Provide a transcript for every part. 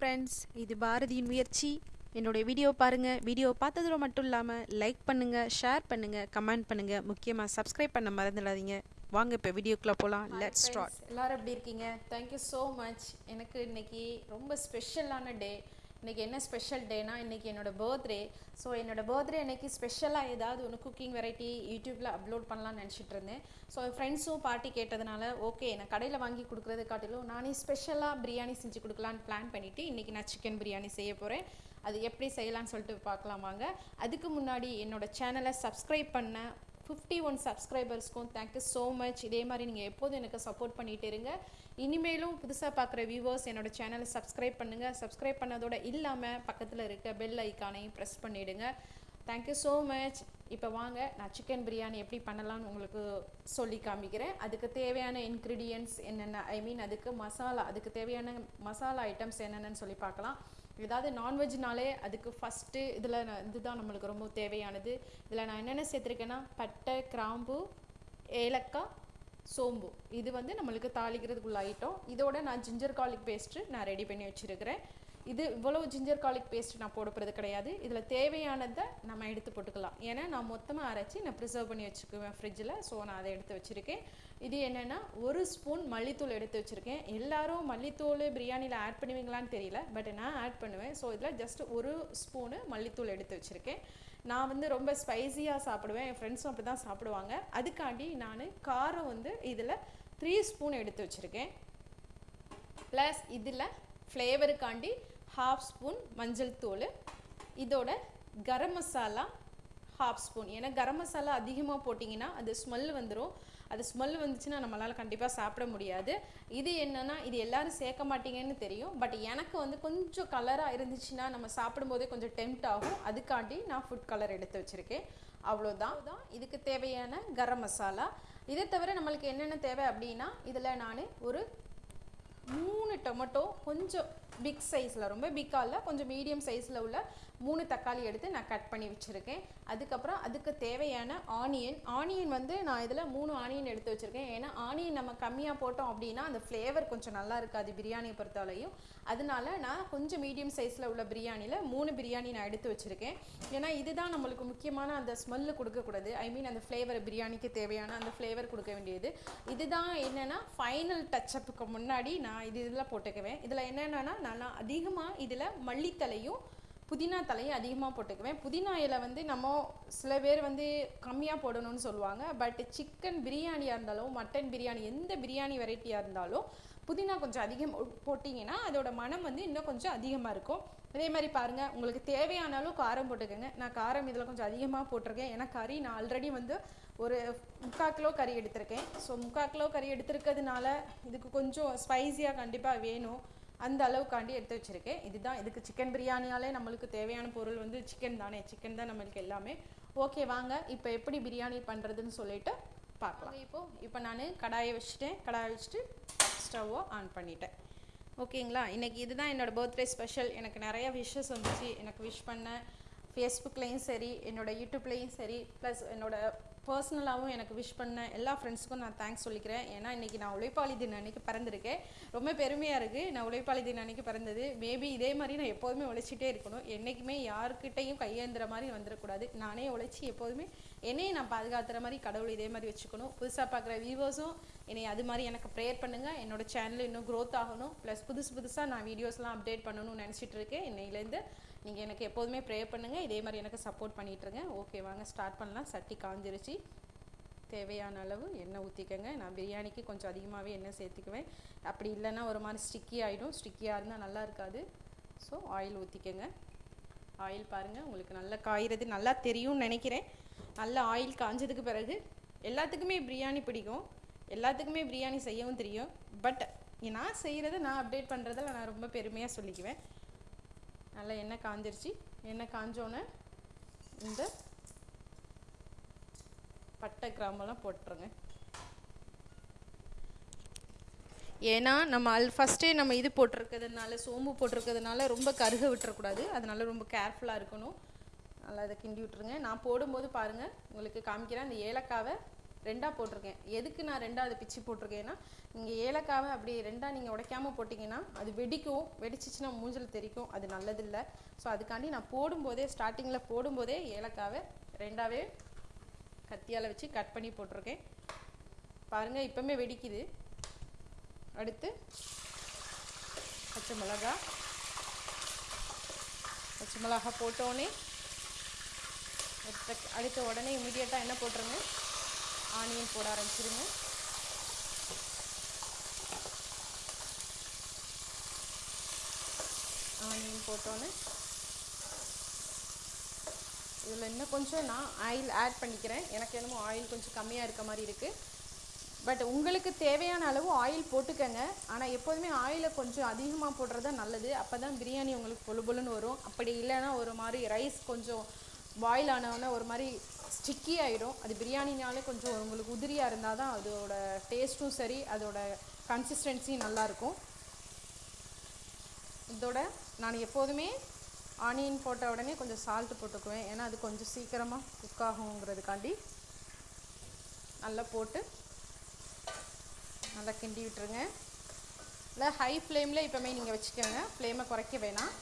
Friends இது பாரதியின் முயற்சி. என்னுடைய வீடியோ பாருங்கள் வீடியோ பார்த்ததோட மட்டும் இல்லாமல் லைக் பண்ணுங்கள் ஷேர் பண்ணுங்கள் கமெண்ட் பண்ணுங்கள் முக்கியமாக சப்ஸ்கிரைப் பண்ண மறந்துடாதீங்க. வாங்க இப்போ வீடியோக்குள்ளே போகலாம் லெட்ஸ் ஸ்டார்ட் எல்லாரும் எப்படி இருக்கீங்க? தேங்க்யூ ஸோ மச் எனக்கு இன்னைக்கு ரொம்ப ஸ்பெஷலான டே இன்னைக்கு என்ன ஸ்பெஷல் டேனா இன்றைக்கி என்னோட பர்த்டே ஸோ என்னோடய பர்த்டே அன்றைக்கி ஸ்பெஷலாக ஏதாவது ஒன்று குக்கிங் வெரைட்டி யூடியூப்பில் அப்லோட் பண்ணலாம்னு நினச்சிட்டு இருந்தேன். ஸோ என் ஃப்ரெண்ட்ஸும் பார்ட்டி கேட்டதுனால ஓகே நான் கடையில் வாங்கி கொடுக்குறது காட்டிலும் நானே ஸ்பெஷலாக பிரியாணி செஞ்சு கொடுக்கலான்னு பிளான் பண்ணிவிட்டு இன்றைக்கி நான் சிக்கன் பிரியாணி செய்ய போகிறேன் அது எப்படி செய்யலாம்னு சொல்லிட்டு பார்க்கலாம் வாங்க. அதுக்கு முன்னாடி என்னோடய சேனலை சப்ஸ்கிரைப் பண்ண ஃபிஃப்டி ஒன் சப்ஸ்கிரைபர்ஸ்க்கும் தேங்க்யூ ஸோ மச் இதே மாதிரி நீங்கள் எப்போதும் எனக்கு சப்போர்ட் பண்ணிகிட்டு இருங்க. இனிமேலும் புதுசாக பார்க்குற வியூவர்ஸ் என்னோட சேனலை சப்ஸ்கிரைப் பண்ணுங்கள் சப்ஸ்கிரைப் பண்ணதோட இல்லாமல் பக்கத்தில் இருக்க பெல் ஐக்கானையும் ப்ரெஸ் பண்ணிவிடுங்க தேங்க்யூ ஸோ மச் இப்போ வாங்க நான் சிக்கன் பிரியாணி எப்படி பண்ணலாம்னு உங்களுக்கு சொல்லி காமிக்கிறேன். அதுக்கு தேவையான இன்க்ரீடியன்ட்ஸ் என்னென்ன? ஐ மீன் அதுக்கு மசாலா அதுக்கு தேவையான மசாலா ஐட்டம்ஸ் என்னென்னு சொல்லி பார்க்கலாம். ஏதாவது நான்வெஜ்னாலே அதுக்கு ஃபஸ்ட்டு இதில் இதுதான் நம்மளுக்கு ரொம்ப தேவையானது. இதில் நான் என்னென்ன சேர்த்துருக்கேன்னா பட்டை கிராம்பு ஏலக்காய் சோம்பு. இது வந்து நம்மளுக்கு தாளிக்கிறதுக்குள்ள ஐட்டம் இதோட நான் ஜிஞ்சர் கார்லிக் பேஸ்ட்டு நான் ரெடி பண்ணி வச்சுருக்கிறேன். இது இவ்வளோ ஜிஞ்சர் கார்லிக் பேஸ்ட் நான் போடப்படுறது கிடையாது. இதில் தேவையானதை நம்ம எடுத்து போட்டுக்கலாம். ஏன்னா நான் மொத்தமாக அரைச்சி நான் ப்ரிசர்வ் பண்ணி வச்சுக்குவேன் ஃப்ரிட்ஜில் ஸோ நான் அதை எடுத்து வச்சுருக்கேன். இது என்னென்னா ஒரு ஸ்பூன் மல்லித்தூள் எடுத்து வச்சுருக்கேன். எல்லாரும் மல்லித்தூள் பிரியாணியில் ஆட் பண்ணுவீங்களான்னு தெரியல பட் நான் ஆட் பண்ணுவேன். ஸோ இதில் ஜஸ்ட் ஒரு ஸ்பூனு மல்லித்தூள் எடுத்து வச்சுருக்கேன். நான் வந்து ரொம்ப ஸ்பைசியாக சாப்பிடுவேன். என் ஃப்ரெண்ட்ஸும் அப்படி தான் சாப்பிடுவாங்க. அதுக்காண்டி நான் காரம் வந்து இதில் த்ரீ ஸ்பூன் எடுத்து வச்சுருக்கேன். ப்ளஸ் இதில் ஃப்ளேவருக்காண்டி ஹாஃப் ஸ்பூன் மஞ்சள் தூள். இதோட கரம் மசாலா ஹாஃப் ஸ்பூன் ஏன்னா கரம் மசாலா அதிகமாக போட்டிங்கன்னா அது ஸ்மெல் வந்துடும் அது ஸ்மெல் வந்துச்சுன்னா நம்மளால் கண்டிப்பாக சாப்பிட முடியாது. இது என்னென்னா இது எல்லோரும் சேர்க்க மாட்டீங்கன்னு தெரியும். பட் எனக்கு வந்து கொஞ்சம் கலராக இருந்துச்சுன்னா நம்ம சாப்பிடும்போதே கொஞ்சம் டெம்ட் ஆகும். அதுக்காண்டி நான் ஃபுட் கலர் எடுத்து வச்சுருக்கேன். அவ்வளோதான் தான் இதுக்கு தேவையான கரம் மசாலா. இதை தவிர நம்மளுக்கு என்னென்ன தேவை அப்படின்னா இதில் நான் ஒரு மூணு டொமேட்டோ கொஞ்சம் பிக் சைஸில் ரொம்ப பிக்காக இல்லை கொஞ்சம் மீடியம் சைஸில் உள்ள மூணு தக்காளி எடுத்து நான் கட் பண்ணி வச்சுருக்கேன். அதுக்கப்புறம் அதுக்கு தேவையான ஆனியன் ஆனியன் வந்து நான் இதில் மூணு ஆனியன் எடுத்து வச்சுருக்கேன். ஏன்னா ஆனியன் நம்ம கம்மியாக போட்டோம் அப்படின்னா அந்த ஃப்ளேவர் கொஞ்சம் நல்லா இருக்காது பிரியாணியை பொறுத்தவரையும். அதனால நான் கொஞ்சம் மீடியம் சைஸில் உள்ள பிரியாணியில் மூணு பிரியாணி நான் எடுத்து வச்சுருக்கேன். ஏன்னா இதுதான் நம்மளுக்கு முக்கியமான அந்த ஸ்மெல்லு கொடுக்கக்கூடாது. ஐ மீன் அந்த ஃப்ளேவர் பிரியாணிக்கு தேவையான அந்த ஃப்ளேவர் கொடுக்க வேண்டியது. இதுதான் என்னென்னா ஃபைனல் டச்சப்புக்கு முன்னாடி நான் இது இதில் போட்டுக்குவேன். இதில் என்னென்னா நல்லா அதிகமாக இதில் மல்லித்தலையும் புதினா தலையும் அதிகமாக போட்டுக்குவேன். புதினா இலை வந்து நம்ம சில பேர் வந்து கம்மியாக போடணும்னு சொல்லுவாங்க. பட் சிக்கன் பிரியாணியாக இருந்தாலும் மட்டன் பிரியாணி எந்த பிரியாணி வெரைட்டியாக இருந்தாலும் புதினா கொஞ்சம் அதிகம் போட்டிங்கன்னா அதோட மனம் வந்து இன்னும் கொஞ்சம் அதிகமாக இருக்கும். அதே மாதிரி பாருங்கள் உங்களுக்கு தேவையானாலும் காரம் போட்டுக்கோங்க. நான் காரம் இதில் கொஞ்சம் அதிகமாக போட்டிருக்கேன். ஏன்னா கறி நான் ஆல்ரெடி வந்து ஒரு முக்கால் கிலோ கறி எடுத்திருக்கேன். ஸோ முக்கால் கிலோ கறி எடுத்திருக்கிறதுனால இதுக்கு கொஞ்சம் ஸ்பைஸியாக கண்டிப்பாக வேணும். அந்த அளவுக்காண்டி எடுத்து வச்சுருக்கேன். இதுதான் இதுக்கு சிக்கன் பிரியாணியாலே நம்மளுக்கு தேவையான பொருள் வந்து சிக்கன் தானே. சிக்கன் தான் நம்மளுக்கு எல்லாமே. ஓகே வாங்க. இப்போ எப்படி பிரியாணி பண்ணுறதுன்னு சொல்லிட்டு பார்க்கலாம். இப்போது இப்போ நான் கடாயை வச்சுட்டேன். கடாயை வச்சுட்டு ஸ்டவ்வை ஆன் பண்ணிட்டேன். ஓகேங்களா இன்றைக்கி இதுதான் என்னோடய பர்த்டே ஸ்பெஷல் எனக்கு நிறைய விஷஸ் வந்துச்சு. எனக்கு விஷ் பண்ண ஃபேஸ்புக்லேயும் சரி என்னோடய யூடியூப்லேயும் சரி ப்ளஸ் என்னோடய பர்சனலாகவும் எனக்கு விஷ் பண்ண எல்லா ஃப்ரெண்ட்ஸுக்கும் நான் தேங்க்ஸ் சொல்லிக்கிறேன். ஏன்னா இன்றைக்கி நான் உழைப்பாளி தினம் அன்றைக்கி பிறந்திருக்கேன். ரொம்ப பெருமையாக இருக்குது நான் உழைப்பாளி தினம் அன்றைக்கி பிறந்தது. மேபி இதே மாதிரி நான் எப்போதுமே உழைச்சிட்டே இருக்கணும். என்றைக்குமே யாருக்கிட்டையும் கையேந்துற மாதிரி வந்துடக்கூடாது நானே உழைச்சி எப்போதுமே என்னையும் நான் பாதுகாத்துற மாதிரி கடவுள் இதே மாதிரி வச்சுக்கணும். புதுசாக பார்க்குற வியூவர்ஸும் என்னை அது மாதிரி எனக்கு ப்ரேயர் பண்ணுங்கள் என்னோடய சேனல் இன்னும் க்ரோத் ஆகணும். ப்ளஸ் புதுசு புதுசாக நான் வீடியோஸ்லாம் அப்டேட் பண்ணணும்னு நினச்சிட்டு இருக்கேன். இன்னையிலேருந்து நீங்கள் எனக்கு எப்போதுமே ப்ரே பண்ணுங்கள் இதே மாதிரி எனக்கு சப்போர்ட் பண்ணிகிட்ருங்க ஓகே வாங்க ஸ்டார்ட் பண்ணலாம். சட்டி காஞ்சிருச்சு. தேவையான அளவு எண்ணெய் ஊற்றிக்கங்க நான் பிரியாணிக்கு கொஞ்சம் அதிகமாகவே எண்ணெய் சேர்த்துக்குவேன். அப்படி இல்லைன்னா ஒரு மாதிரி ஸ்டிக்கி ஆகிடும் ஸ்டிக்கியாக இருந்தால் நல்லா இருக்காது. ஸோ ஆயில் ஊற்றிக்கங்க ஆயில் பாருங்கள் உங்களுக்கு நல்லா காய்கிறது நல்லா தெரியும்னு நினைக்கிறேன். நல்லா ஆயில் காஞ்சதுக்கு பிறகு எல்லாத்துக்குமே பிரியாணி பிடிக்கும். எல்லாத்துக்குமே பிரியாணி செய்யவும் தெரியும். பட் நான் செய்கிறத நான் அப்டேட் பண்ணுறதில் நான் ரொம்ப பெருமையாக சொல்லிக்குவேன். நல்லா எண்ணெய் காஞ்சிருச்சு. எண்ணெய் காஞ்சோன்னே இந்த பட்டை கிராம்பெல்லாம் போட்டுருங்க. ஏன்னா நம்ம அல் ஃபஸ்ட்டே நம்ம இது போட்டிருக்கிறதுனால சோம்பு போட்டிருக்கிறதுனால ரொம்ப கருக விட்டுறக்கூடாது. அதனால ரொம்ப கேர்ஃபுல்லாக இருக்கணும். நல்லா அதை கிண்டி விட்டுருங்க. நான் போடும்போது பாருங்கள் உங்களுக்கு காமிக்கிறேன். அந்த ஏலக்காவை ரெண்டாக போட்டிருக்கேன். எதுக்கு நான் ரெண்டாவது பிச்சு போட்டிருக்கேன்னா நீங்கள் ஏலக்காவை அப்படி ரெண்டாக நீங்கள் உடைக்காமல் போட்டிங்கன்னா அது வெடிக்கும். வெடிச்சிச்சுன்னா மூஞ்சில் தெரிக்கும் அது நல்லதில்லை. ஸோ அதுக்காண்டி நான் போடும்போதே ஸ்டார்டிங்கில் போடும்போதே ஏலக்காவை ரெண்டாவே கத்தியால் வச்சு கட் பண்ணி போட்டிருக்கேன். பாருங்கள் இப்போமே வெடிக்குது. அடுத்து பச்சை மிளகா. பச்சை மிளகா போட்டோடனே அடுத்த அடுத்த உடனே இமீடியட்டாக என்ன போட்டுருங்க ஆனியன் போட ஆரம்பிச்சிருங்க. ஆனியன் போட்டோன்னே. இதில் இன்னும் கொஞ்சம் நான் ஆயில் ஆட் பண்ணிக்கிறேன். எனக்கு என்னமோ ஆயில் கொஞ்சம் கம்மியாக இருக்க மாதிரி இருக்குது பட் உங்களுக்கு தேவையான அளவு ஆயில் போட்டுக்கங்க. ஆனால் எப்போதுமே ஆயிலை கொஞ்சம் அதிகமாக போடுறது தான் நல்லது. அப்போ தான் பிரியாணி உங்களுக்கு பொழு பொழுன்னு வரும். அப்படி இல்லைன்னா ஒரு மாதிரி ரைஸ் கொஞ்சம் பாயில் ஆனவுடனே ஒரு மாதிரி ஸ்டிக்கி ஆகிடும் அது பிரியாணினாலே கொஞ்சம் உங்களுக்கு உதிரியாக இருந்தால் தான் அதோட டேஸ்ட்டும் சரி அதோட கன்சிஸ்டன்சியும் நல்லாயிருக்கும். இதோட நான் எப்போதுமே ஆனியன் போட்ட உடனே கொஞ்சம் சால்ட்டு போட்டுக்குவேன். ஏன்னா அது கொஞ்சம் சீக்கிரமாக குக் ஆகுங்கிறதுக்காண்டி நல்லா போட்டு நல்லா கிண்டி விட்டுருங்க. இல்லை ஹை ஃப்ளேமில் இப்போமே நீங்கள் வச்சுக்கோங்க. ஃப்ளேமை குறைக்க வேணாம்.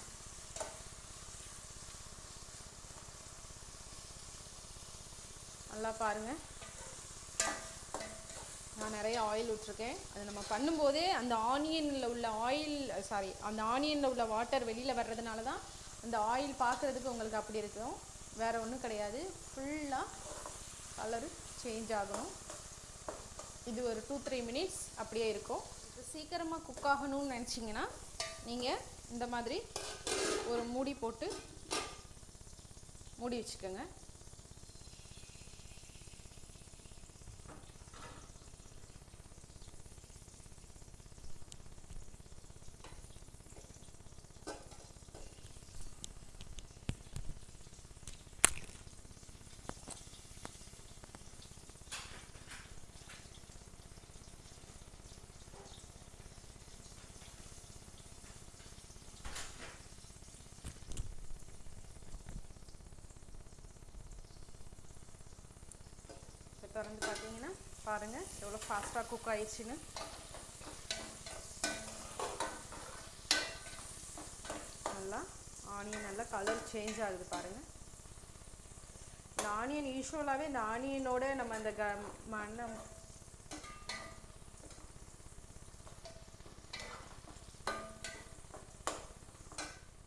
நல்லா பாருங்கள் நான் நிறைய ஆயில் விட்டுருக்கேன் அது நம்ம பண்ணும்போதே அந்த ஆனியனில் உள்ள ஆயில் சாரி அந்த ஆனியனில் உள்ள வாட்டர் வெளியில் வர்றதுனால தான் அந்த ஆயில் பார்க்குறதுக்கு உங்களுக்கு அப்படி இருக்கும். வேறு ஒன்றும் கிடையாது. ஃபுல்லாக கலரு சேஞ்ச் ஆகணும். இது ஒரு டூ த்ரீ மினிட்ஸ் அப்படியே இருக்கும். இது சீக்கிரமாக குக் ஆகணும்னு நினச்சிங்கன்னா நீங்கள் இந்த மாதிரி ஒரு மூடி போட்டு மூடி வச்சுக்கோங்க. திறந்து பார்த்தீங்கன்னா பாருங்கள் எவ்வளோ ஃபாஸ்ட்டாக குக் ஆயிடுச்சுன்னு. நல்லா ஆனியன் நல்லா கலர் சேஞ்ச் ஆகுது பாருங்கள் இந்த ஆனியன் யூஸ்வலாகவே இந்த ஆனியனோட நம்ம அந்த க மண்ணை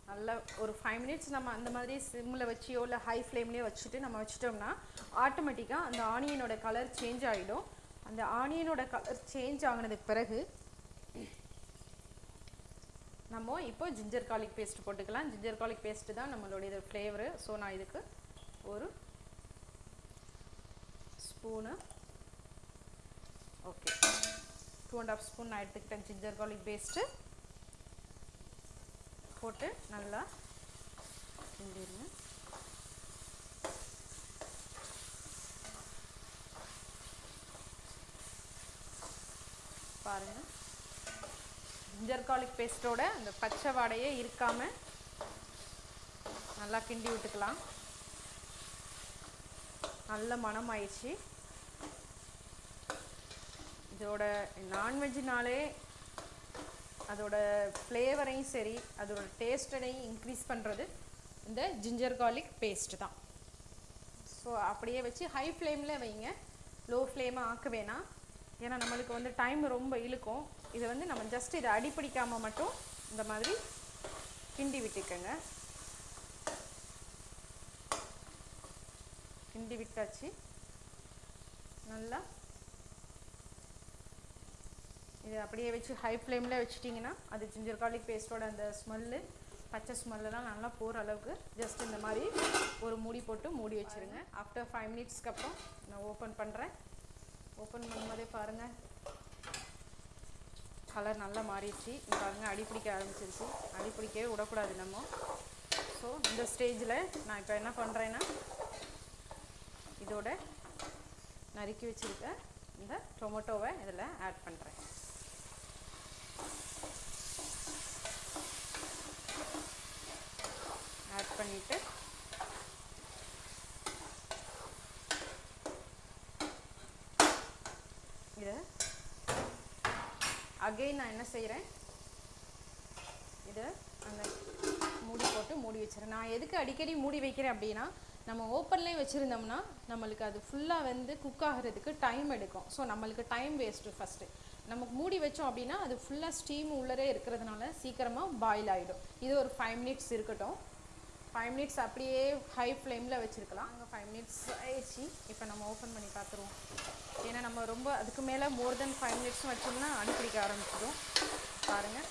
நல்லா ஒரு ஃபைவ் மினிட்ஸ் நம்ம அந்த மாதிரி சிம்மில் வச்சியோ இல்லை ஹை ஃப்ளேம்லேயோ வச்சுட்டு நம்ம வச்சிட்டோம்னா ஆட்டோமேட்டிக்காக அந்த ஆனியனோட கலர் சேஞ்ச் ஆகிடும் அந்த ஆனியனோட கலர் சேஞ்ச் ஆகினதுக்கு பிறகு நம்ம இப்போ ஜிஞ்சர் கார்லிக் பேஸ்ட் போட்டுக்கலாம். ஜிஞ்சர் கார்லிக் பேஸ்ட்டு தான் நம்மளுடைய இது ஃப்ளேவரு ஸோ நான் இதுக்கு ஒரு spoon okay two and half spoon நான் எடுத்துக்கிட்டேன் ஜிஞ்சர் கார்லிக் பேஸ்ட்டு போட்டு நல்லா கிண்டிடுங்க பாருங்கள் ஜிஞ்சர் கார்லிக் பேஸ்ட்டோட அந்த பச்சை வாடையே இருக்காமல் நல்லா கிண்டி விட்டுக்கலாம். நல்ல மனம் ஆயிடுச்சு இதோட நான்வெஜ்னாலே அதோட ஃப்ளேவரையும் சரி அதோட டேஸ்டனையும் இன்க்ரீஸ் பண்ணுறது இந்த ஜிஞ்சர் கார்லிக் பேஸ்ட் தான். ஸோ அப்படியே வச்சு ஹை ஃப்ளேமில் வைங்க. லோ ஃப்ளேமாக ஆக்க வேணாம். ஏன்னா நம்மளுக்கு வந்து டைம் ரொம்ப இழுக்கும். இதை வந்து நம்ம ஜஸ்ட் இதை அடிப்பிடிக்காமல் மட்டும் இந்த மாதிரி கிண்டி விட்டுக்கோங்க. கிண்டி விட்டாச்சு. நல்லா இது அப்படியே வச்சு ஹை ஃப்ளேமில் வச்சுட்டிங்கன்னா அது ஜிஞ்சர் கார்லிக் பேஸ்ட்டோட அந்த ஸ்மெல்லு பச்சை ஸ்மெல்லாம் நல்லா போகிற அளவுக்கு ஜஸ்ட் இந்த மாதிரி ஒரு மூடி போட்டு மூடி வச்சுருங்க. ஆஃப்டர் ஃபைவ் மினிட்ஸ்க்கு அப்புறம் நான் ஓப்பன் பண்ணுறேன் ஓப்பன் பண்ணும்போதே பாருங்கள் கலர் நல்லா மாறிடுச்சு. பாருங்கள் பாருங்க அடி பிடிக்க ஆரம்பிச்சிருச்சு. அடி பிடிக்கவே விடக்கூடாது நம்ம. ஸோ இந்த ஸ்டேஜில் நான் இப்போ என்ன பண்ணுறேன்னா இதோட நறுக்கி வச்சுருக்க இந்த டொமேட்டோவை இதில் ஆட் பண்ணுறேன் பண்ணிவிட்டு இதை அகெயின் நான் என்ன செய்கிறேன் இது அந்த மூடி போட்டு மூடி வச்சுறேன் நான் எதுக்கு அடிக்கடி மூடி வைக்கிறேன் அப்படின்னா நம்ம ஓப்பன்லேயும் வச்சுருந்தோம்னா நம்மளுக்கு அது ஃபுல்லாக வந்து குக் ஆகிறதுக்கு டைம் எடுக்கும். ஸோ நம்மளுக்கு டைம் வேஸ்ட்டு ஃபஸ்ட்டு நமக்கு மூடி வச்சோம் அப்படின்னா அது ஃபுல்லாக ஸ்டீம் உள்ளரே இருக்கிறதுனால சீக்கிரமாக பாயில் ஆகிடும் இது ஒரு ஃபைவ் மினிட்ஸ் இருக்கட்டும். ஃபைவ் மினிட்ஸ் அப்படியே ஹை ஃப்ளேமில் வச்சுருக்கலாம். அங்கே ஃபைவ் மினிட்ஸ் ஆயிடுச்சு. இப்போ நம்ம ஓப்பன் பண்ணி பார்த்துருவோம் ஏன்னா நம்ம ரொம்ப அதுக்கு மேலே மோர் தென் ஃபைவ் மினிட்ஸும் வச்சோம்னா அடிப்பிடிக்க ஆரம்பிச்சிடும். பாருங்கள்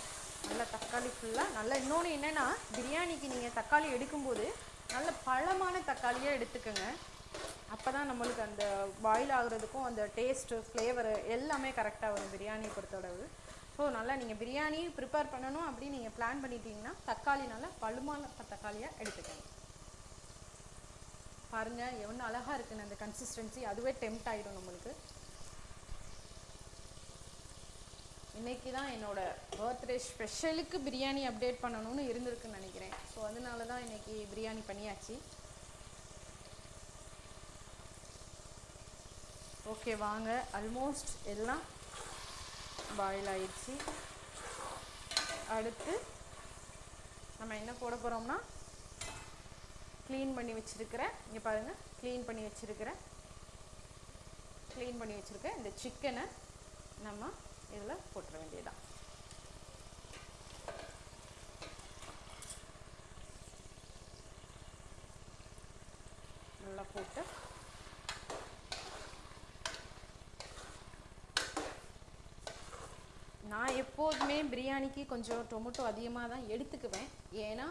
நல்லா தக்காளி ஃபுல்லாக நல்ல இன்னொன்று என்னென்னா பிரியாணிக்கு நீங்கள் தக்காளி எடுக்கும்போது நல்ல பழமான தக்காளியாக எடுத்துக்கோங்க. அப்போ தான் நம்மளுக்கு அந்த பாயில் ஆகுறதுக்கும் அந்த டேஸ்ட்டு ஃப்ளேவரு எல்லாமே கரெக்டாக வரும். பிரியாணியை பொறுத்தளவு ஸோ நல்லா நீங்கள் பிரியாணி ப்ரிப்பேர் பண்ணணும் அப்படின்னு நீங்கள் பிளான் பண்ணிட்டீங்கன்னா தக்காளி நல்லா பழுமான தக்காளியாக எடுத்துக்கோங்க. பாருங்கள் எவ்வளோ அழகாக இருக்குன்னு அந்த கன்சிஸ்டன்சி அதுவே டெம்ட் ஆகிடும் நம்மளுக்கு. இன்னைக்கு தான் என்னோடய பர்த்டே ஸ்பெஷலுக்கு பிரியாணி அப்டேட் பண்ணணும்னு இருந்திருக்குன்னு நினைக்கிறேன். ஸோ அதனால தான் இன்றைக்கி பிரியாணி பண்ணியாச்சு. ஓகே வாங்க. ஆல்மோஸ்ட் எல்லாம் பாயில் ஆயிடுச்சு அடுத்து நம்ம என்ன போட போகிறோம்னா க்ளீன் பண்ணி வச்சுருக்கிறேன் இங்கே பாருங்கள் க்ளீன் பண்ணி வச்சிருக்கிற க்ளீன் பண்ணி வச்சிருக்க இந்த சிக்கனை நம்ம இதில் போட்டுற வேண்டியதுதான் நல்லா போட்டு நான் எப்போதுமே பிரியாணிக்கு கொஞ்சம் டொமேட்டோ அதிகமாக தான் எடுத்துக்குவேன். ஏன்னா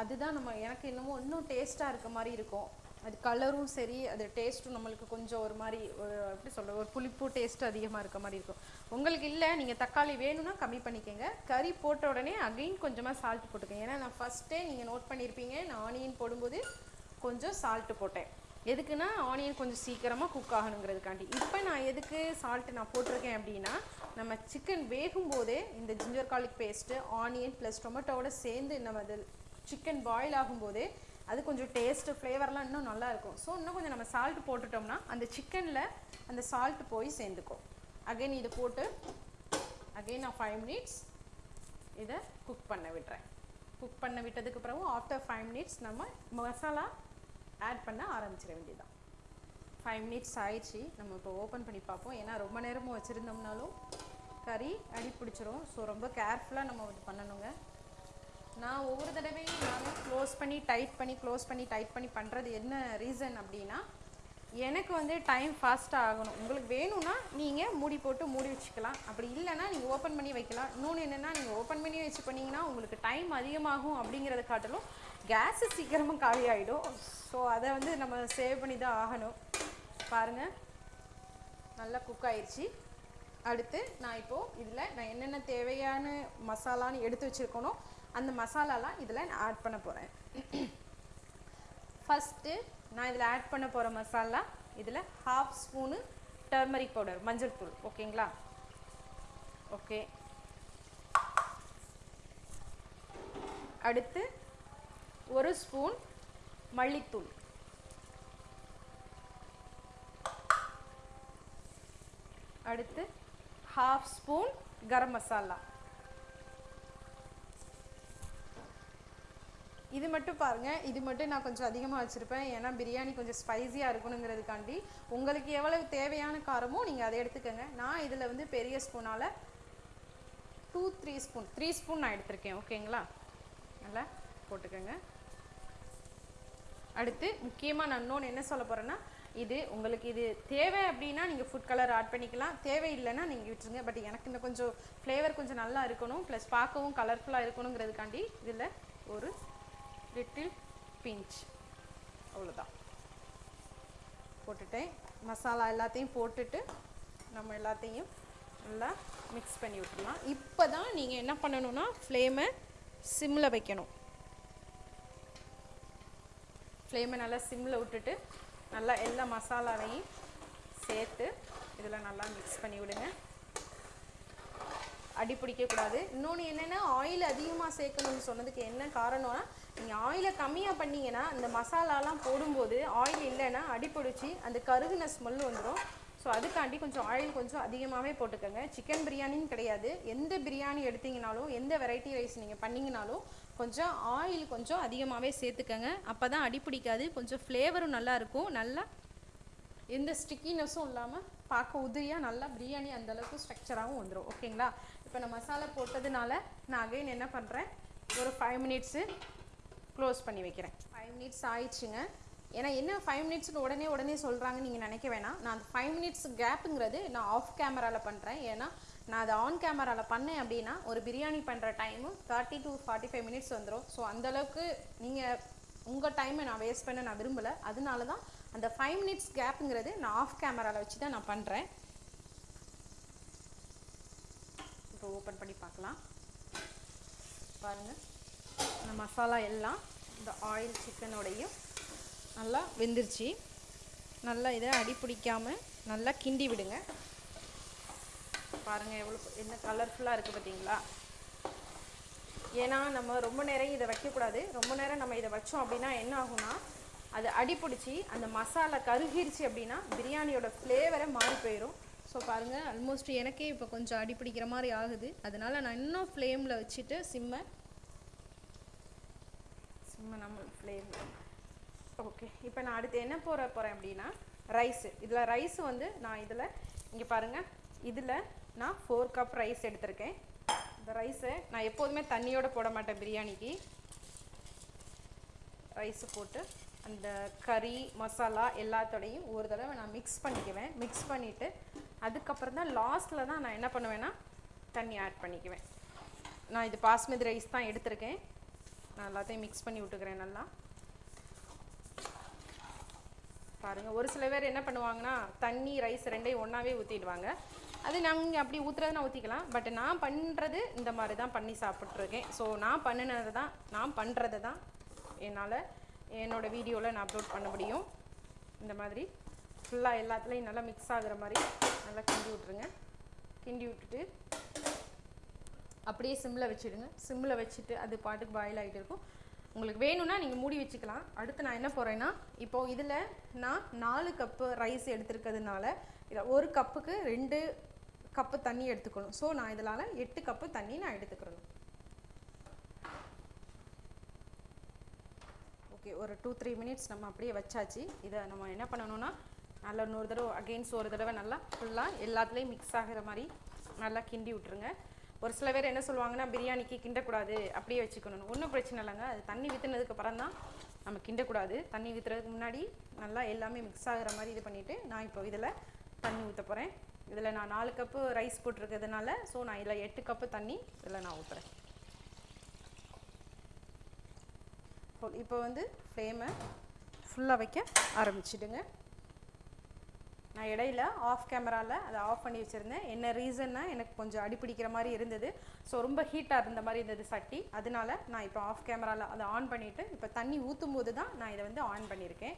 அதுதான் நம்ம எனக்கு என்னமோ இன்னும் டேஸ்ட்டாக இருக்க மாதிரி இருக்கும். அது கலரும் சரி அது டேஸ்ட்டும் நம்மளுக்கு கொஞ்சம் ஒரு மாதிரி ஒரு எப்படி சொல்ல ஒரு புளிப்பு டேஸ்ட் அதிகமாக இருக்க மாதிரி இருக்கும். உங்களுக்கு இல்லை நீங்கள் தக்காளி வேணும்னா கம்மி பண்ணிக்கோங்க. கறி போட்ட உடனே அகைன் கொஞ்சமாக சால்ட் போட்டுக்கோங்க. ஏன்னா நான் ஃபஸ்ட்டே நீங்கள் நோட் பண்ணியிருப்பீங்க நான் ஆனியன் போடும்போது கொஞ்சம் சால்ட்டு போட்டேன். எதுக்குன்னா ஆனியன் கொஞ்சம் சீக்கிரமாக குக் ஆகணுங்கிறதுக்காண்டி. இப்போ நான் எதுக்கு சால்ட்டு நான் போட்டிருக்கேன் அப்படின்னா நம்ம சிக்கன் வேகும் போதே இந்த ginger garlic paste onion plus டொமேட்டோவோட சேர்ந்து நம்ம அது சிக்கன் பாயில் ஆகும்போதே அது கொஞ்சம் டேஸ்ட்டு ஃப்ளேவர்லாம் இன்னும் நல்லாயிருக்கும் ஸோ இன்னும் கொஞ்சம் நம்ம சால்ட் போட்டுட்டோம்னா அந்த சிக்கனில் அந்த சால்ட் போய் சேர்ந்துக்கும் அகைன் இதை போட்டு அகைன் நான் ஃபைவ் மினிட்ஸ் இதை குக் பண்ண விடுறேன் குக் பண்ண விட்டதுக்கு பிறகு ஆஃப்டர் ஃபைவ் மினிட்ஸ் நம்ம மசாலா ஆட் பண்ண ஆரம்பிச்சிட வேண்டியதுதான். ஃபைவ் மினிட்ஸ் ஆயிடுச்சு. நம்ம இப்போ ஓப்பன் பண்ணி பார்ப்போம். ஏன்னா ரொம்ப நேரமும் வச்சுருந்தோம்னாலும் கறி அடி பிடிச்சிரும். ஸோ ரொம்ப கேர்ஃபுல்லாக நம்ம இது பண்ணணுங்க. நான் ஒவ்வொரு தடவையும் நானும் க்ளோஸ் பண்ணி டைட் பண்ணி க்ளோஸ் பண்ணி டைட் பண்ணி பண்ணுறது என்ன ரீசன் அப்படின்னா எனக்கு வந்து டைம் ஃபாஸ்ட்டாக ஆகணும். உங்களுக்கு வேணும்னா நீங்கள் மூடி போட்டு மூடி வச்சுக்கலாம். அப்படி இல்லைன்னா நீங்கள் ஓப்பன் பண்ணி வைக்கலாம். இன்னொன்று என்னென்னா நீங்கள் ஓப்பன் பண்ணி வச்சு பண்ணிங்கன்னா உங்களுக்கு டைம் அதிகமாகும் அப்படிங்கிறத காட்டிலும் கேஸு சீக்கிரமாக காலி ஆகிடும் ஸோ அதை வந்து நம்ம சேவ் பண்ணி தான் ஆகணும். பாருங்கள் நல்லா குக் ஆயிடுச்சு அடுத்து நான் இப்போது இதில் நான் என்னென்ன தேவையான மசாலான்னு எடுத்து வச்சுருக்கணும் அந்த மசாலாலாம் இதில் நான் ஆட் பண்ண போகிறேன் ஃபஸ்ட்டு நான் இதில் ஆட் பண்ண போகிற மசாலா இதில் ஹாஃப் ஸ்பூனு டர்மரிக் பவுடர் மஞ்சள் தூள் ஓகேங்களா? ஓகே அடுத்து ஒரு ஸ்பூன் மல்லித்தூள். அடுத்து ஹாஃப் ஸ்பூன் கரம் மசாலா. இது மட்டும் பாருங்கள் இது மட்டும் நான் கொஞ்சம் அதிகமாக வச்சுருப்பேன். ஏன்னா பிரியாணி கொஞ்சம் ஸ்பைசியாக இருக்கணுங்கிறதுக்காண்டி உங்களுக்கு எவ்வளவு தேவையான காரமோ நீங்கள் அதை எடுத்துக்கோங்க. நான் இதில் வந்து பெரிய ஸ்பூனால் two three spoon. Three spoon நான் எடுத்திருக்கேன். ஓகேங்களா? நல்லா போட்டுக்கோங்க. அடுத்து முக்கியமாக நான் இன்னொன்று என்ன சொல்ல போகிறேன்னா இது உங்களுக்கு இது தேவை அப்படின்னா நீங்கள் ஃபுட் கலர் ஆட் பண்ணிக்கலாம். தேவை இல்லைன்னா நீங்கள் விட்டுருங்க. பட் எனக்கு இந்த கொஞ்சம் ஃப்ளேவர் கொஞ்சம் நல்லா இருக்கணும். ப்ளஸ் பார்க்கவும் கலர்ஃபுல்லாக இருக்கணுங்கிறதுக்காண்டி இதில் ஒரு லிட்டில் பிஞ்ச் அவ்வளோதான் போட்டுட்டேன். மசாலா எல்லாத்தையும் போட்டுட்டு நம்ம எல்லாத்தையும் நல்லா மிக்ஸ் பண்ணி விட்டுலாம் இப்போ தான் நீங்கள் என்ன பண்ணணும்னா ஃப்ளேமை சிம்மில் வைக்கணும். ஃப்ளேமை நல்லா சிம்மில் விட்டுட்டு நல்லா எல்லா மசாலாவையும் சேர்த்து இதில் நல்லா மிக்ஸ் பண்ணி விடுங்க. அடி பிடிக்கக்கூடாது. இன்னொன்று என்னென்னா ஆயில் அதிகமாக சேர்க்கணும்னு சொன்னதுக்கு என்ன காரணம்னா நீங்கள் ஆயிலை கம்மியாக பண்ணீங்கன்னா இந்த மசாலாலாம் போடும்போது ஆயில் இல்லைன்னா அடி பிடிச்சி அந்த கருகுன ஸ்மெல் வந்துடும் ஸோ அதுக்காண்டி கொஞ்சம் ஆயில் கொஞ்சம் அதிகமாகவே போட்டுக்கோங்க. சிக்கன் பிரியாணின்னு கிடையாது. எந்த பிரியாணி எடுத்தீங்கனாலும் எந்த வெரைட்டி ரைஸ் நீங்கள் பண்ணிங்கனாலும் கொஞ்சம் ஆயில் கொஞ்சம் அதிகமாகவே சேர்த்துக்கங்க. அப்போ தான் அடிப்பிடிக்காது கொஞ்சம் ஃப்ளேவரும் நல்லாயிருக்கும் நல்லா எந்த ஸ்டிக்கினஸும் இல்லாமல் பார்க்க உதிரியாக நல்லா பிரியாணி அந்த அளவுக்கு ஸ்ட்ரக்சராகவும் வந்துடும் ஓகேங்களா இப்போ நான் மசாலா போட்டதுனால நான் அகைன் என்ன பண்ணுறேன் ஒரு ஃபைவ் மினிட்ஸு க்ளோஸ் பண்ணி வைக்கிறேன். ஃபைவ் மினிட்ஸ் ஆயிடுச்சுங்க. ஏன்னா என்ன ஃபைவ் மினிட்ஸ்னு உடனே உடனே சொல்கிறாங்கன்னு நீங்கள் நினைக்க வேணாம். நான் அந்த ஃபைவ் மினிட்ஸ் கேப்புங்கிறது நான் ஆஃப் கேமராவில் பண்ணுறேன் ஏன்னா நான் அதை ஆன் கேமராவில் பண்ணேன் அப்படின்னா ஒரு பிரியாணி பண்ணுற time thirty to forty five minutes வந்துடும் ஸோ அந்தளவுக்கு நீங்கள் உங்கள் டைமை நான் வேஸ்ட் பண்ண நான் விரும்பலை. அதனால தான் அந்த ஃபைவ் மினிட்ஸ் கேப்புங்கிறது நான் ஆஃப் கேமராவில் வச்சு தான் நான் பண்ணுறேன் இப்போ ஓப்பன் பண்ணி பார்க்கலாம். பாருங்கள் இந்த மசாலா எல்லாம் இந்த ஆயில் சிக்கனோடையும் நல்லா வெந்துருச்சு. நல்லா இதை அடி பிடிக்காமல் நல்லா கிண்டி விடுங்க. பாருங்கள் எவ்வளோ என்ன கலர்ஃபுல்லாக இருக்குது பார்த்தீங்களா ஏன்னா நம்ம ரொம்ப நேரம் இதை வைக்கக்கூடாது. ரொம்ப நேரம் நம்ம இதை வச்சோம் அப்படின்னா என்ன ஆகும்னா அது அடி பிடிச்சி அந்த மசாலா கருகிருச்சு அப்படின்னா பிரியாணியோட ஃப்ளேவரை மாறி போயிடும் ஸோ பாருங்கள் ஆல்மோஸ்ட் எனக்கே இப்போ கொஞ்சம் அடி பிடிக்கிற மாதிரி ஆகுது. அதனால நான் இன்னும் ஃப்ளேமில் வச்சுட்டு சிம்மை சிம்மை நம்ம ஃப்ளேம் ஓகே இப்போ நான் அடுத்து என்ன போட போகிறேன் அப்படின்னா ரைஸு இதில் ரைஸ் வந்து நான் இதில் இங்கே பாருங்கள் இதில் நான் ஃபோர் கப் ரைஸ் எடுத்திருக்கேன். இந்த ரைஸை நான் எப்போதுமே தண்ணியோடு போட மாட்டேன் பிரியாணிக்கு. ரைஸு போட்டு அந்த கறி மசாலா எல்லாத்தோடையும் ஒரு தடவை நான் மிக்ஸ் பண்ணிக்குவேன். மிக்ஸ் பண்ணிவிட்டு அதுக்கப்புறம் தான் லாஸ்ட்டில் தான் நான் என்ன பண்ணுவேன்னா தண்ணி ஆட் பண்ணிக்குவேன். நான் இது பாஸ்மதி ரைஸ் தான் எடுத்திருக்கேன். நான் எல்லாத்தையும் மிக்ஸ் பண்ணி விட்டுக்கிறேன் நல்லா. பாருங்கள் ஒரு சில பேர் என்ன பண்ணுவாங்கன்னா தண்ணி ரைஸ் ரெண்டையும் ஒன்றாவே ஊற்றிடுவாங்க அது நாங்கள் அப்படி ஊற்றுறதுனா ஊற்றிக்கலாம் பட் நான் பண்ணுறது இந்த மாதிரி தான் பண்ணி சாப்பிட்ருக்கேன் ஸோ நான் பண்ணினது தான் நான் பண்ணுறது தான் என்னால் என்னோடய வீடியோவில் நான் அப்லோட் பண்ண முடியும். இந்த மாதிரி ஃபுல்லாக எல்லாத்துலேயும் நல்லா மிக்ஸ் ஆகுற மாதிரி நல்லா கிண்டி விட்ருங்க கிண்டி விட்டுட்டு அப்படியே சிம்மில் வச்சுடுங்க. சிம்மில் வச்சுட்டு அது பாட்டுக்கு பாயில் ஆகிட்டு இருக்கும். உங்களுக்கு வேணும்னா நீங்கள் மூடி வச்சுக்கலாம். அடுத்து நான் என்ன போகிறேன்னா இப்போ இதில் நான் நாலு கப்பு ரைஸ் எடுத்துருக்கிறதுனால இதில் ஒரு கப்புக்கு ரெண்டு கப்பு தண்ணி எடுத்துக்கணும். ஸோ நான் இதனால் எட்டு கப்பு தண்ணி நான் எடுத்துக்கிறணும். ஓகே ஒரு டூ த்ரீ மினிட்ஸ் நம்ம அப்படியே வச்சாச்சு. இதை நம்ம என்ன பண்ணணும்னா நல்லா இன்னொரு தடவை அகெயின்ஸ் ஒரு தடவை நல்லா ஃபுல்லாக எல்லாத்துலேயும் மிக்ஸ் ஆகிற மாதிரி நல்லா கிண்டி விட்டுருங்க. ஒரு சில பேர் என்ன சொல்லுவாங்கன்னா பிரியாணிக்கு கிண்டக்கூடாது. அப்படியே வச்சுக்கணும். ஒன்றும் பிரச்சனை இல்லைங்க. அது தண்ணி விற்றுனதுக்கு அப்புறம் தான் நம்ம கிண்டக்கூடாது. தண்ணி விற்றுறதுக்கு முன்னாடி நல்லா எல்லாமே மிக்ஸ் ஆகிற மாதிரி இது பண்ணிவிட்டு நான் இப்போ இதில் தண்ணி ஊற்ற போகிறேன் இதில் நான் நாலு கப்பு ரைஸ் போட்டிருக்கிறதுனால ஸோ நான் இதில் எட்டு கப்பு தண்ணி இதில் நான் ஊற்றுறேன் இப்போ வந்து ஃப்ளேமை ஃபுல்லாக வைக்க ஆரம்பிச்சிடுங்க. நான் இடையில ஆஃப் கேமராவில் அதை ஆஃப் பண்ணி வச்சுருந்தேன். என்ன ரீசன்னா எனக்கு கொஞ்சம் அடிப்பிடிக்கிற மாதிரி இருந்தது. ஸோ ரொம்ப ஹீட்டாக இருந்த மாதிரி இருந்தது சட்டி. அதனால நான் இப்போ ஆஃப் கேமராவில் அதை ஆன் பண்ணிவிட்டு இப்போ தண்ணி ஊற்றும் போது தான் நான் இதை வந்து ஆன் பண்ணியிருக்கேன்.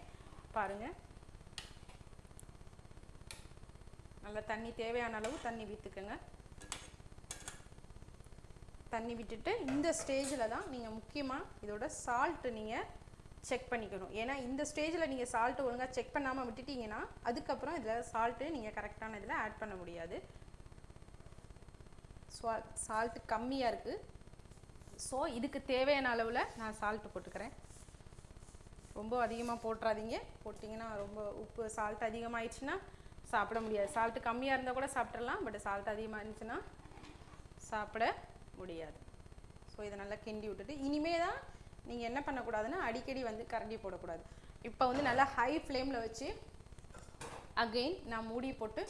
பாருங்கள் நல்லா தண்ணி தேவையான அளவு தண்ணி விற்றுக்குங்க தண்ணி விட்டுட்டு இந்த ஸ்டேஜில் தான் நீங்கள் முக்கியமாக இதோட சால்ட்டு நீங்கள் செக் பண்ணிக்கணும். ஏன்னா இந்த ஸ்டேஜில் நீங்கள் சால்ட்டு ஒழுங்காக செக் பண்ணாமல் விட்டுட்டீங்கன்னா அதுக்கப்புறம் இதில் சால்ட்டு நீங்கள் கரெக்டான இதில் ஆட் பண்ண முடியாது. சால்ட்டு கம்மியாக இருக்குது ஸோ இதுக்கு தேவையான அளவில் நான் சால்ட்டு போட்டுக்கிறேன். ரொம்ப அதிகமாக போட்டுறாதீங்க. போட்டிங்கன்னா ரொம்ப உப்பு சால்ட் அதிகமாகிடுச்சுன்னா சாப்பிட முடியாது. சால்ட்டு கம்மியாக இருந்தால் கூட சாப்பிட்றலாம் பட் சால்ட் அதிகமாக இருந்துச்சுன்னா சாப்பிட முடியாது. ஸோ இதை நல்லா கிண்டி விட்டுட்டு இனிமே தான் நீங்கள் என்ன பண்ணக்கூடாதுன்னா அடிக்கடி வந்து கரண்டி போடக்கூடாது. இப்போ வந்து நல்லா ஹை ஃப்ளேமில் வச்சு அகெயின் நான் மூடி போட்டு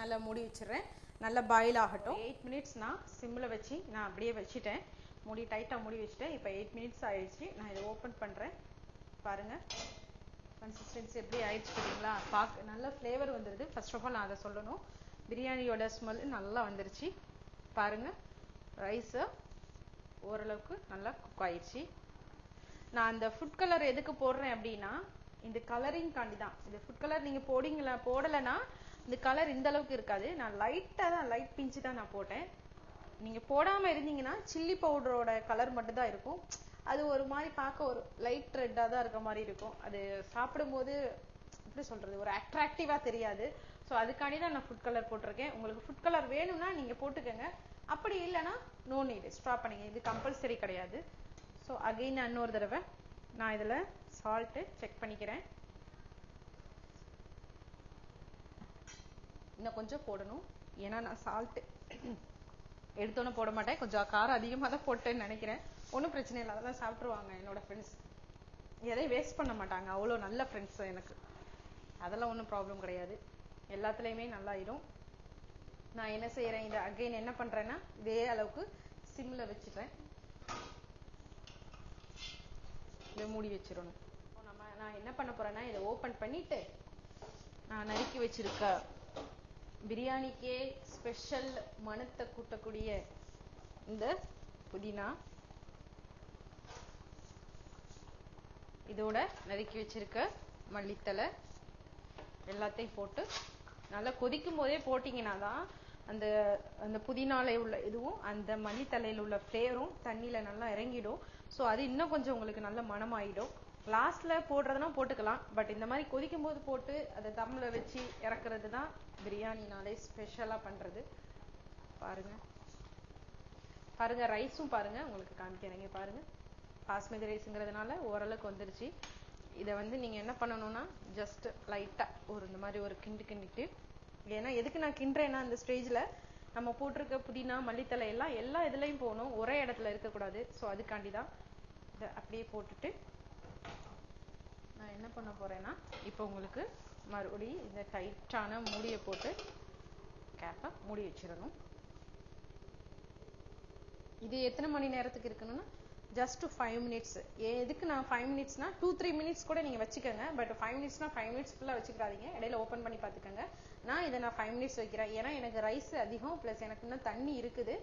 நல்லா மூடி வச்சிடுறேன். நல்லா பாயில் ஆகட்டும். எயிட் மினிட்ஸ் நான் சிம்மில் வச்சு நான் அப்படியே வச்சுட்டேன். மூடி டைட்டாக மூடி வச்சுட்டேன். இப்போ எயிட் மினிட்ஸ் ஆயிடுச்சு. நான் இதை ஓப்பன் பண்ணுறேன் பாருங்கள் கன்சிஸ்டன்சி எப்படி ஆயிடுச்சு பார்த்தீங்களா பார்க்க நல்ல ஃப்ளேவர் வந்துடுது ஃபர்ஸ்ட் ஆஃப் ஆல் நான் அதை சொல்லணும். பிரியாணியோட ஸ்மெல் நல்லா வந்துருச்சு. பாருங்கள் ரைஸை ஓரளவுக்கு நல்லா குக் ஆயிடுச்சு. நான் அந்த ஃபுட் கலர் எதுக்கு போடுறேன் அப்படின்னா இந்த கலரிங் காண்டி தான் இந்த ஃபுட் கலர் நீங்கள் போடிங்களா போடலைன்னா இந்த கலர் இந்த அளவுக்கு இருக்காது. நான் லைட்டாக தான் லைட் பிஞ்சு தான் நான் போட்டேன். நீங்கள் போடாமல் இருந்தீங்கன்னா சில்லி பவுடரோட கலர் மட்டும் தான் இருக்கும். அது ஒரு மாதிரி பார்க்க ஒரு லைட் ரெட்டாக தான் இருக்க மாதிரி இருக்கும். அது சாப்பிடும்போது எப்படி சொல்கிறது ஒரு அட்ராக்டிவா தெரியாது. ஸோ அதுக்காண்டி தான் நான் ஃபுட் கலர் போட்டிருக்கேன். உங்களுக்கு ஃபுட் கலர் வேணும்னா நீங்கள் போட்டுக்கோங்க. அப்படி இல்லைன்னா நோ நீடு ஸ்டாப் பண்ணுங்க. இது கம்பல்சரி கிடையாது. ஸோ அகைன் இன்னொரு தடவை நான் இதில் சால்ட்டு செக் பண்ணிக்கிறேன். இன்னும் கொஞ்சம் போடணும். ஏன்னா நான் சால்ட்டு எடுத்தோன்னே போட மாட்டேன். கொஞ்சம் காரம் அதிகமாக தான் போட்டேன்னு நினைக்கிறேன். ஒன்றும் பிரச்சனை இல்லை. அதெல்லாம் சாப்பிட்ருவாங்க என்னோட ஃப்ரெண்ட்ஸ் எதையும் வேஸ்ட் பண்ண மாட்டாங்க. அவ்வளோ நல்ல ஃப்ரெண்ட்ஸ் எனக்கு. அதெல்லாம் ஒன்றும் ப்ராப்ளம் கிடையாது. எல்லாத்துலேயுமே நல்லாயிடும் நான் என்ன செய்கிறேன் இதை அகைன் என்ன பண்ணுறேன்னா இதே அளவுக்கு சிம்மில் வச்சுட்டேன். இதை மூடி வச்சிடணும். இப்போ நம்ம நான் என்ன பண்ண போறேன்னா இதை ஓப்பன் பண்ணிட்டு நான் நறுக்கி வச்சிருக்க பிரியாணிக்கே ஸ்பெஷல் மனத்தை கூட்டக்கூடிய இந்த புதினா இதோட நறுக்கி வச்சிருக்க மல்லித்தலை எல்லாத்தையும் போட்டு நல்லா கொதிக்கும் போதே போட்டிங்கன்னா தான் அந்த அந்த புதினால உள்ள இதுவும் அந்த மல்லித்தலையில் உள்ள ஃப்ளேவரும் தண்ணியில நல்லா இறங்கிடும். ஸோ அது இன்னும் கொஞ்சம் உங்களுக்கு நல்ல மனமாயிடும். லாஸ்ட்ல போடுறதுனா போட்டுக்கலாம். பட் இந்த மாதிரி கொதிக்கும் போது போட்டு அதை தம்மில் வச்சு இறக்குறது தான் பிரியாணினாலே ஸ்பெஷலாக பண்றது. பாருங்க. பாருங்க ரைஸும் பாருங்க. உங்களுக்கு காமிக்கிறேங்க பாருங்க. பாஸ்மதி ரைஸுங்கிறதுனால ஓரளவுக்கு வந்துருச்சு. இதை வந்து நீங்க என்ன பண்ணணும்னா ஜஸ்ட் லைட்டா ஒரு இந்த மாதிரி ஒரு கிண்டு கிண்டிட்டு ஏன்னா எதுக்கு நான் கிண்டுறேன்னா அந்த ஸ்டேஜ்ல நம்ம போட்டிருக்க புதினா மல்லித்தலை எல்லாம் எல்லா இதுலயும் போகணும். ஒரே இடத்துல இருக்கக்கூடாது. ஸோ அதுக்காண்டி தான் இதை அப்படியே போட்டுட்டு நான் என்ன பண்ண போறேன்னா இப்போ உங்களுக்கு மறுபடியும் இந்த டைட்டான மூடியை போட்டு கேப்பை மூடி வச்சிடணும். இது எத்தனை மணி நேரத்துக்கு இருக்கணும்னா ஜஸ்ட் ஃபைவ் மினிட்ஸ் எதுக்கு நான் ஃபைவ் மினிட்ஸ்னா டூ த்ரீ மினிட்ஸ் கூட நீங்கள் வச்சுக்கோங்க. பட் ஃபைவ் மினிட்ஸ்னா ஃபைவ் மினிட்ஸ் ஃபுல்லாக வச்சுக்காதீங்க. இடையில ஓப்பன் பண்ணி பார்த்துக்கோங்க. நான் இதை நான் ஃபைவ் மினிட்ஸ் வைக்கிறேன். ஏன்னா எனக்கு ரைஸ் அதிகம் ப்ளஸ் எனக்கு இன்னும் தண்ணி இருக்குது.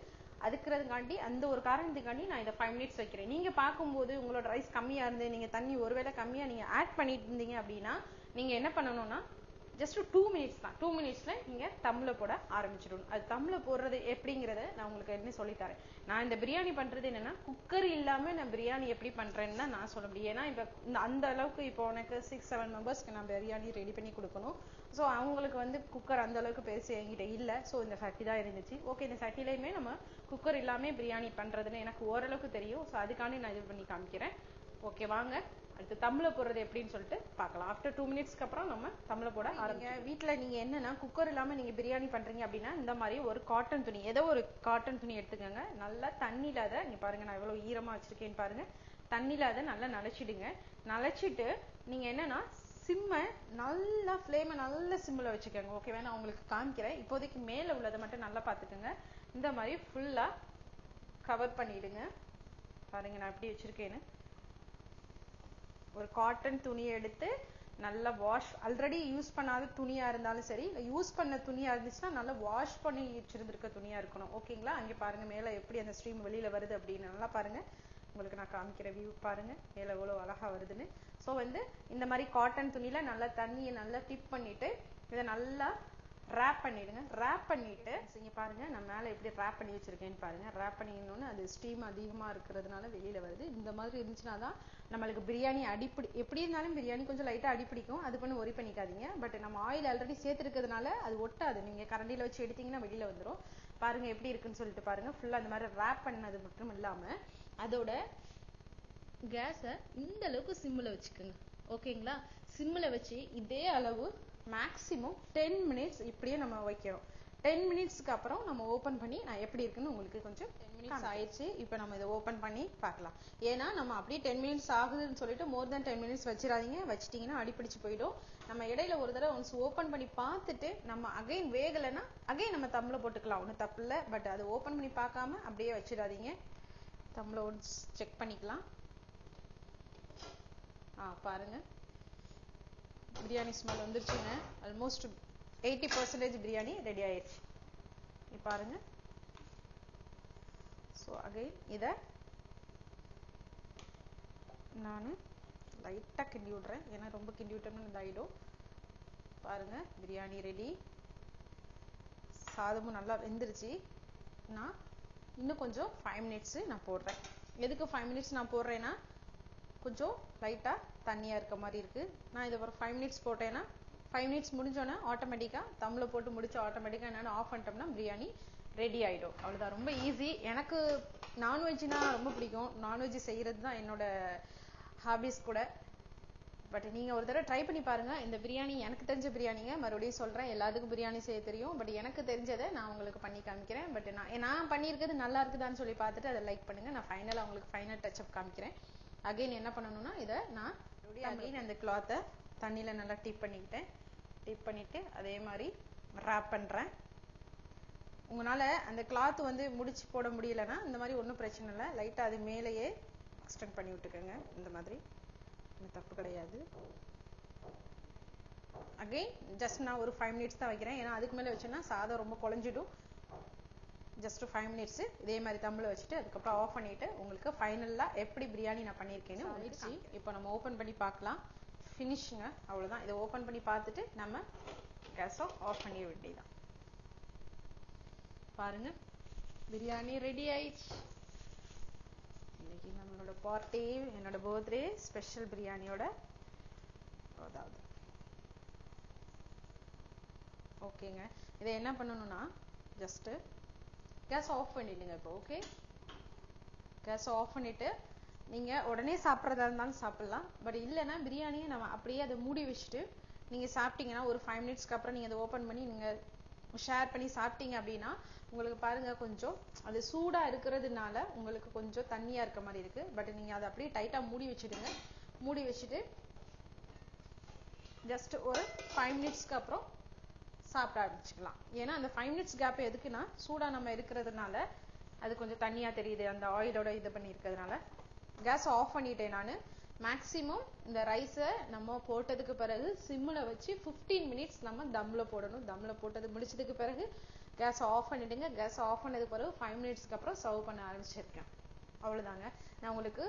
அதுக்கிறதுக்காண்டி அந்த ஒரு காரணத்துக்காண்டி நான் இதை ஃபைவ் மினிட்ஸ் வைக்கிறேன். நீங்கள் பார்க்கும்போது உங்களோட ரைஸ் கம்மியாக இருந்து நீங்கள் தண்ணி ஒருவேளை கம்மியாக நீங்கள் ஆட் பண்ணிட்டு இருந்தீங்க அப்படின்னா நீங்கள் என்ன பண்ணணும்னா ஜஸ்ட் டூ மினிட்ஸ் தான். டூ மினிட்ஸ்ல நீங்க தம்ல போட ஆரம்பிச்சிடணும். அது தம்ல போடுறது எப்படிங்கிறத நான் உங்களுக்கு என்ன சொல்லித்தரேன் நான் இந்த பிரியாணி பண்றது என்னன்னா குக்கர் இல்லாம நான் பிரியாணி எப்படி பண்றேன்னு தான் நான் சொல்ல முடியும். ஏன்னா இப்ப இந்த அந்த அளவுக்கு இப்போ உனக்கு சிக்ஸ் செவன் மெம்பர்ஸ்க்கு நான் பிரியாணி ரெடி பண்ணி கொடுக்கணும். ஸோ அவங்களுக்கு வந்து குக்கர் அந்த அளவுக்கு பெருசு என்கிட்ட இல்லை. ஸோ இந்த சட்டி தான் இருந்துச்சு. ஓகே இந்த சட்டிலையுமே நம்ம குக்கர் இல்லாமல் பிரியாணி பண்றதுன்னு எனக்கு ஓரளவுக்கு தெரியும். ஸோ அதுக்காண்டி நான் இது பண்ணி காமிக்கிறேன். ஓகே வாங்க. அடுத்து தம்ல போடுறது எப்படின்னு சொல்லிட்டு பார்க்கலாம். ஆஃப்டர் டூ மினிட்ஸ்க்கு அப்புறம் நம்ம தம்ல போட ஆரம்பிங்க வீட்டில் நீங்க என்னன்னா குக்கர் இல்லாம நீங்க பிரியாணி பண்றீங்க அப்படின்னா இந்த மாதிரி ஒரு காட்டன் துணி ஏதோ ஒரு காட்டன் துணி எடுத்துக்கோங்க. நல்லா தண்ணியில அதை நீங்க பாருங்க நான் எவ்வளவு ஈரமா வச்சிருக்கேன்னு பாருங்க. தண்ணியில அதை நல்லா நனைச்சிடுங்க. நனைச்சிட்டு நீங்க என்னன்னா சிம்மை நல்லா ஃப்ளேமை நல்ல சிம்மில் வச்சுக்கோங்க. ஓகேவா நான் உங்களுக்கு காமிக்கிறேன். இப்போதைக்கு மேலே உள்ளதை மட்டும் நல்லா பார்த்துக்கோங்க. இந்த மாதிரி ஃபுல்லாக கவர் பண்ணிடுங்க. பாருங்க நான் எப்படி வச்சிருக்கேன்னு. ஒரு காட்டன் துணியை எடுத்து நல்லா வாஷ் ஆல்ரெடி யூஸ் பண்ணாத துணியா இருந்தாலும் சரி இல்லை யூஸ் பண்ண துணியா இருந்துச்சுன்னா நல்லா வாஷ் பண்ணி வச்சிருந்திருக்க துணியா இருக்கணும். ஓகேங்களா அங்கே பாருங்க மேலே எப்படி அந்த ஸ்ட்ரீம் வெளியில வருது அப்படின்னு. நல்லா பாருங்க. உங்களுக்கு நான் காமிக்கிற வியூ பாருங்க. மேலே எவ்வளோ அழகா வருதுன்னு. ஸோ வந்து இந்த மாதிரி காட்டன் துணியில நல்லா தண்ணியை நல்லா டிப் பண்ணிட்டு இதை நல்லா ரேப் பண்ணிடுங்க. ரேப் பண்ணிட்டு இங்க பாருங்கள் நான் மேலே எப்படி ரேப் பண்ணி வச்சுருக்கேன்னு பாருங்கள் ரேப் பண்ணிடணுன்னு அது ஸ்டீம் அதிகமாக இருக்கிறதுனால வெளியில் வருது. இந்த மாதிரி இருந்துச்சுன்னா தான் நம்மளுக்கு பிரியாணி அடிப்பிடி எப்படி இருந்தாலும் பிரியாணி கொஞ்சம் லைட்டாக அடிப்பிடிக்கும். அது பண்ணி ஒரி பண்ணிக்காதீங்க. பட் நம்ம ஆயில் ஆல்ரெடி சேர்த்துருக்கிறதுனால அது ஒட்டாது. நீங்கள் கரண்டியில் வச்சு எடுத்தீங்கன்னா வெளியில் வந்துடும் பாருங்கள் எப்படி இருக்குன்னு சொல்லிட்டு பாருங்கள் ஃபுல்லாக அந்த மாதிரி ரேப் பண்ணது மட்டும் இல்லாமல் அதோட கேஸை இந்த அளவுக்கு சிம்மில் வச்சுக்கோங்க. ஓகேங்களா சிம்மில் வச்சு இதே அளவு மேக்ஸிமம் டென் மினிட்ஸ் இப்படியே நம்ம வைக்கிறோம். டென் மினிட்ஸ்க்கு அப்புறம் நம்ம ஓப்பன் பண்ணி நான் எப்படி இருக்குன்னு உங்களுக்கு கொஞ்சம் டென் மினிட்ஸ் ஆயிடுச்சு. இப்போ நம்ம இதை ஓப்பன் பண்ணி பார்க்கலாம். ஏன்னா நம்ம அப்படியே டென் மினிட்ஸ் ஆகுதுன்னு சொல்லிட்டு மோர் தென் டென் மினிட்ஸ் வச்சிடாதீங்க. வச்சிட்டிங்கன்னா அடிப்பிடிச்சு போயிடும். நம்ம இடையில ஒரு தடவை ஒன்ஸ் ஓப்பன் பண்ணி பார்த்துட்டு நம்ம அகைன் வேகலைன்னா அகைன் நம்ம தம்மில் போட்டுக்கலாம். ஒன்றும் தப்பு இல்லை. பட் அதை ஓப்பன் பண்ணி பார்க்காம அப்படியே வச்சிடாதீங்க. தம்மில் ஒன்ஸ் செக் பண்ணிக்கலாம். ஆ பாருங்க. பிரியாணி ஸ்மெல் வந்துருச்சுங்க. Almost eighty percentage biryani ready ஆயிடுச்சு நீ பாருங்க. ஸோ அகைன் இதை நான் லைட்டாக கிண்டி விட்றேன். ஏன்னா ரொம்ப கிண்டி விட்டோம்னா இதாகிடும் பாருங்க பிரியாணி ரெடி சாதமும் நல்லா வெந்துருச்சு. நான் இன்னும் கொஞ்சம் ஃபைவ் மினிட்ஸு நான் போடுறேன். எதுக்கு ஃபைவ் மினிட்ஸ் நான் போடுறேன்னா கொஞ்சம் லைட்டாக தண்ணியாக இருக்க மாதிரி இருக்குது நான் இதை ஒரு ஃபைவ் மினிட்ஸ் போட்டேன்னா ஃபைவ் மினிட்ஸ் முடிஞ்சோன்னே ஆட்டோமேட்டிக்காக தம்மில் போட்டு முடிச்சு ஆட்டோமேட்டிக்காக என்னென்னு ஆஃப் பண்ணிட்டோம்னா பிரியாணி ரெடி ஆகிடும் அவ்வளோதான் ரொம்ப ஈஸி எனக்கு நான்வெஜ்னா ரொம்ப பிடிக்கும். நான்வெஜ் செய்கிறது தான் என்னோட ஹாபிஸ் கூட. பட் நீங்கள் ஒரு தடவை ட்ரை பண்ணி பாருங்கள் இந்த பிரியாணி எனக்கு தெரிஞ்ச பிரியாணிங்க. மறுபடியும் சொல்கிறேன் எல்லாத்துக்கும் பிரியாணி செய்ய தெரியும். பட் எனக்கு தெரிஞ்சதை நான் உங்களுக்கு பண்ணி காமிக்கிறேன். பட் நான் நான் பண்ணியிருக்கிறது நல்லா இருக்குதான்னு சொல்லி பார்த்துட்டு அதை லைக் பண்ணுங்கள் நான் ஃபைனலாக உங்களுக்கு ஃபைனல் டச்சப் காமிக்கிறேன். அகைன் என்ன பண்ணணும்னா இதை நான் அகைன் அந்த கிளாத்தை தண்ணியில் நல்லா டிப் பண்ணிக்கிட்டேன். டிப் பண்ணிவிட்டு அதே மாதிரி ரேப் பண்ணுறேன் உங்களால் அந்த கிளாத் வந்து முடிச்சு போட முடியலன்னா இந்த மாதிரி ஒன்றும் பிரச்சனை இல்லை. லைட்டாக அது மேலேயே எக்ஸ்டெண்ட் பண்ணி விட்டுக்கோங்க. இந்த மாதிரி. தப்பு கிடையாது. அகைன் ஜஸ்ட் நான் ஒரு ஃபைவ் மினிட்ஸ் தான் வைக்கிறேன். ஏன்னா அதுக்கு மேலே வச்சோன்னா சாதம் ரொம்ப குழஞ்சிடும். ஜஸ்ட் ஃபைவ் மினிட்ஸு இதே மாதிரி தம்பில் வச்சுட்டு அதுக்கப்புறம் ஆஃப் பண்ணிவிட்டு உங்களுக்கு ஃபைனலாக எப்படி பிரியாணி நான் பண்ணியிருக்கேன்னு உங்களுக்கு இப்போ நம்ம ஓப்பன் பண்ணி பார்க்கலாம். ஃபினிஷுங்க அவ்வளோதான் இதை ஓப்பன் பண்ணி பார்த்துட்டு நம்ம கேஸை ஆஃப் பண்ணிட வேண்டியதான் பாருங்க பிரியாணி ரெடி ஆயிடுச்சு. இன்னைக்கு நம்மளோட பார்ட்டி என்னோட பர்த்டே ஸ்பெஷல் பிரியாணியோட அதாவது. ஓகேங்க இதை என்ன பண்ணணும்னா ஜஸ்ட்டு கேஸ் ஆஃப் பண்ணிடுங்க இப்போ ஓகே கேஸ் ஆஃப் பண்ணிவிட்டு நீங்கள் உடனே சாப்பிட்றதா இருந்தாலும் சாப்பிட்லாம். பட் இல்லைன்னா பிரியாணியை நம்ம அப்படியே அதை மூடி வச்சுட்டு நீங்கள் சாப்பிட்டீங்கன்னா ஒரு ஃபைவ் மினிட்ஸ்க்கு அப்புறம் நீங்கள் அதை ஓப்பன் பண்ணி நீங்கள் ஷேர் பண்ணி சாப்பிட்டீங்க அப்படின்னா உங்களுக்கு பாருங்க கொஞ்சம் அது சூடாக இருக்கிறதுனால உங்களுக்கு கொஞ்சம் தண்ணியாக இருக்க மாதிரி இருக்குது பட் நீங்கள் அதை அப்படியே டைட்டாக மூடி வச்சுடுங்க. மூடி வச்சுட்டு ஜஸ்ட் ஒரு ஃபைவ் மினிட்ஸ்க்கு அப்புறம் சாப்பிட ஆரம்பிச்சுக்கலாம். ஏன்னா அந்த ஃபைவ் மினிட்ஸ் கேப் எதுக்குன்னா சூடாக நம்ம இருக்கிறதுனால அது கொஞ்சம் தண்ணியா தெரியுது. அந்த ஆயிலோட இது பண்ணி இருக்கிறதுனால கேஸ் ஆஃப் பண்ணிட்டேன் நான். மேக்ஸிமம் இந்த ரைஸை நம்ம போட்டதுக்கு பிறகு சிம்மில் வச்சு ஃபிஃப்டீன் மினிட்ஸ் நம்ம தம்மில் போடணும். தம்மில் போட்டது முடிச்சதுக்கு பிறகு கேஸ் ஆஃப் பண்ணிடுங்க. கேஸ் ஆஃப் பண்ணதுக்கு பிறகு ஃபைவ் மினிட்ஸ்க்கு அப்புறம் சர்வ் பண்ண ஆரம்பிச்சிருக்கேன். அவ்வளோதாங்க நான் உங்களுக்கு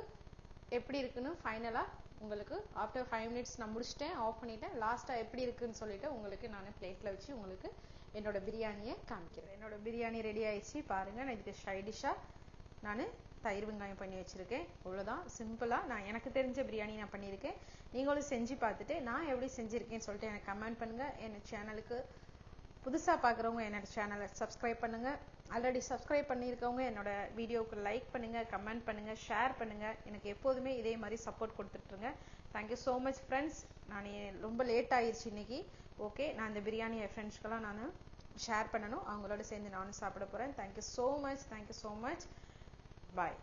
எப்படி இருக்குன்னு ஃபைனலாக உங்களுக்கு ஆஃப்டர் ஃபைவ் மினிட்ஸ் நான் முடிச்சிட்டேன் ஆஃப் பண்ணிட்டேன். லாஸ்ட்டாக எப்படி இருக்குன்னு சொல்லிட்டு உங்களுக்கு நான் பிளேட்டில் வச்சு உங்களுக்கு என்னோட பிரியாணியை காமிக்கிறேன். என்னோட பிரியாணி ரெடி ஆயிடுச்சு. பாருங்கள் நான் இதுக்கு சைடிஷாக நான் தயிர் வெங்காயம் பண்ணி வச்சுருக்கேன். இவ்வளோதான் சிம்பிளாக நான் எனக்கு தெரிஞ்ச பிரியாணி நான் பண்ணியிருக்கேன். நீங்களும் செஞ்சு பார்த்துட்டு நான் எப்படி செஞ்சுருக்கேன்னு சொல்லிட்டு எனக்கு கமெண்ட் பண்ணுங்கள் என் சேனலுக்கு புதுசாக பார்க்குறவங்க என்னோட சேனலை சப்ஸ்கிரைப் பண்ணுங்கள் ஆல்ரெடி சப்ஸ்கிரைப் பண்ணியிருக்கவங்க என்னோட வீடியோவுக்கு லைக் பண்ணுங்கள் கமெண்ட் பண்ணுங்கள் ஷேர் பண்ணுங்கள் எனக்கு எப்போதுமே இதே மாதிரி support கொடுத்துட்ருங்க. Thank you so much friends நான் ரொம்ப லேட் ஆயிடுச்சு இன்னைக்கு. ஓகே நான் இந்த பிரியாணி என் ஃப்ரெண்ட்ஸ்க்கெல்லாம் நான் ஷேர் பண்ணணும். அவங்களோட சேர்ந்து நானும் சாப்பிட போகிறேன் thank you so much thank you so much bye